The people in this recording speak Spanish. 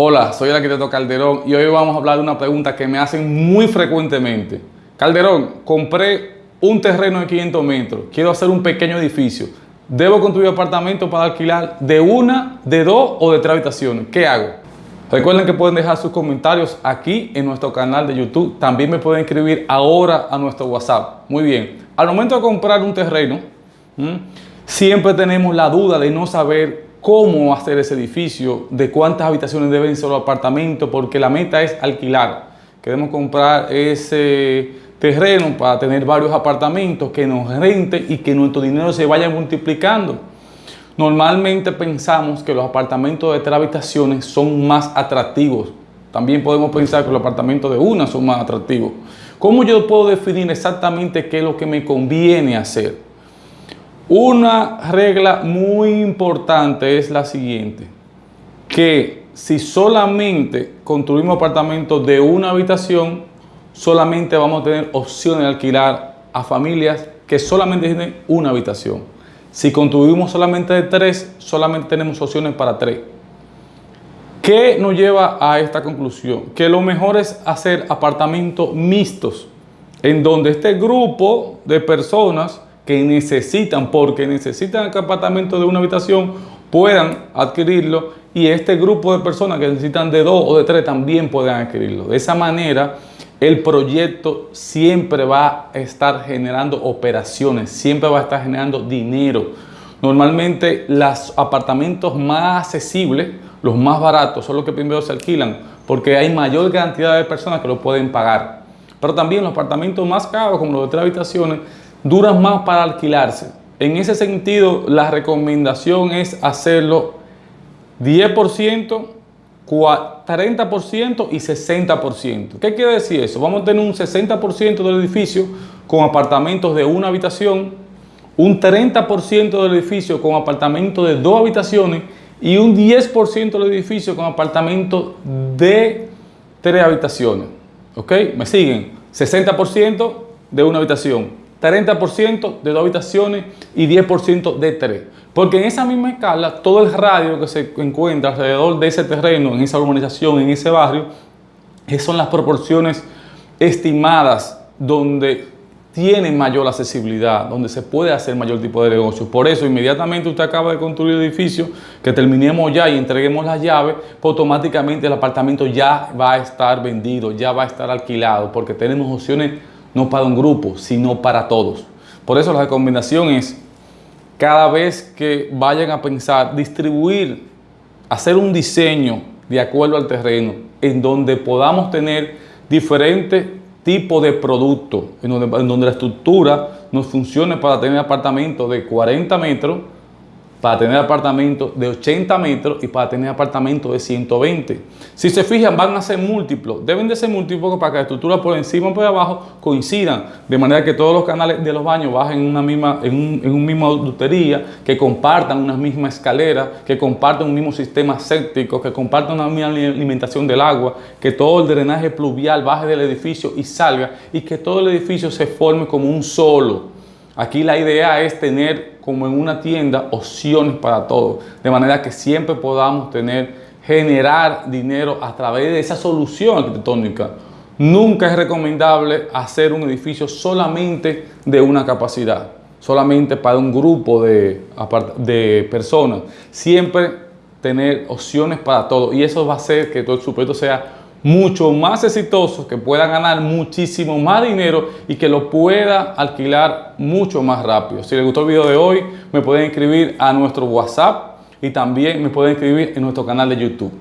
Hola, soy el arquitecto Calderón y hoy vamos a hablar de una pregunta que me hacen muy frecuentemente. Calderón, compré un terreno de 500 metros, quiero hacer un pequeño edificio. ¿Debo construir apartamento para alquilar de una, de dos o de tres habitaciones? ¿Qué hago? Recuerden que pueden dejar sus comentarios aquí en nuestro canal de YouTube. También me pueden escribir ahora a nuestro WhatsApp. Muy bien. Al momento de comprar un terreno, siempre tenemos la duda de no saber cómo hacer ese edificio, de cuántas habitaciones deben ser los apartamentos, porque la meta es alquilar. Queremos comprar ese terreno para tener varios apartamentos que nos rente y que nuestro dinero se vaya multiplicando. Normalmente pensamos que los apartamentos de tres habitaciones son más atractivos. También podemos pensar que los apartamentos de una son más atractivos. ¿Cómo yo puedo definir exactamente qué es lo que me conviene hacer? Una regla muy importante es la siguiente, que si solamente construimos apartamentos de una habitación, solamente vamos a tener opciones de alquilar a familias que solamente tienen una habitación. Si construimos solamente de tres, solamente tenemos opciones para tres. ¿Qué nos lleva a esta conclusión? Que lo mejor es hacer apartamentos mixtos, en donde este grupo de personas que necesitan, porque necesitan el apartamento de una habitación, puedan adquirirlo y este grupo de personas que necesitan de dos o de tres también puedan adquirirlo. De esa manera, el proyecto siempre va a estar generando operaciones, siempre va a estar generando dinero. Normalmente los apartamentos más accesibles, los más baratos, son los que primero se alquilan porque hay mayor cantidad de personas que lo pueden pagar. Pero también los apartamentos más caros, como los de tres habitaciones, duran más para alquilarse. En ese sentido, la recomendación es hacerlo 10%, 30% y 60%. ¿Qué quiere decir eso? Vamos a tener un 60% del edificio con apartamentos de una habitación, un 30% del edificio con apartamentos de dos habitaciones y un 10% del edificio con apartamentos de tres habitaciones. ¿Ok? ¿Me siguen? 60% de una habitación, 30% de dos habitaciones y 10% de tres. Porque en esa misma escala, todo el radio que se encuentra alrededor de ese terreno, en esa urbanización, en ese barrio, son las proporciones estimadas donde tiene mayor accesibilidad, donde se puede hacer mayor tipo de negocio. Por eso, inmediatamente usted acaba de construir el edificio, que terminemos ya y entreguemos las llaves, pues automáticamente el apartamento ya va a estar vendido, ya va a estar alquilado, porque tenemos opciones no para un grupo, sino para todos. Por eso la recomendación es, cada vez que vayan a pensar, distribuir, hacer un diseño de acuerdo al terreno, en donde podamos tener diferentes tipos de productos, en donde, la estructura nos funcione para tener apartamentos de 40 metros, para tener apartamentos de 80 metros y para tener apartamentos de 120. Si se fijan, van a ser múltiplos. Deben de ser múltiplos para que la estructura por encima y por abajo coincidan. De manera que todos los canales de los baños bajen en una misma, en un, en misma dutería, que compartan una misma escalera, que compartan un mismo sistema séptico, que compartan una misma alimentación del agua, que todo el drenaje pluvial baje del edificio y salga y que todo el edificio se forme como un solo. Aquí la idea es tener como en una tienda opciones para todos, de manera que siempre podamos tener, generar dinero a través de esa solución arquitectónica. Nunca es recomendable hacer un edificio solamente de una capacidad, solamente para un grupo de, personas. Siempre tener opciones para todos y eso va a hacer que todo el proyecto sea mucho más exitoso, que pueda ganar muchísimo más dinero y que lo pueda alquilar mucho más rápido. Si les gustó el video de hoy, me pueden escribir a nuestro WhatsApp y también me pueden escribir en nuestro canal de YouTube.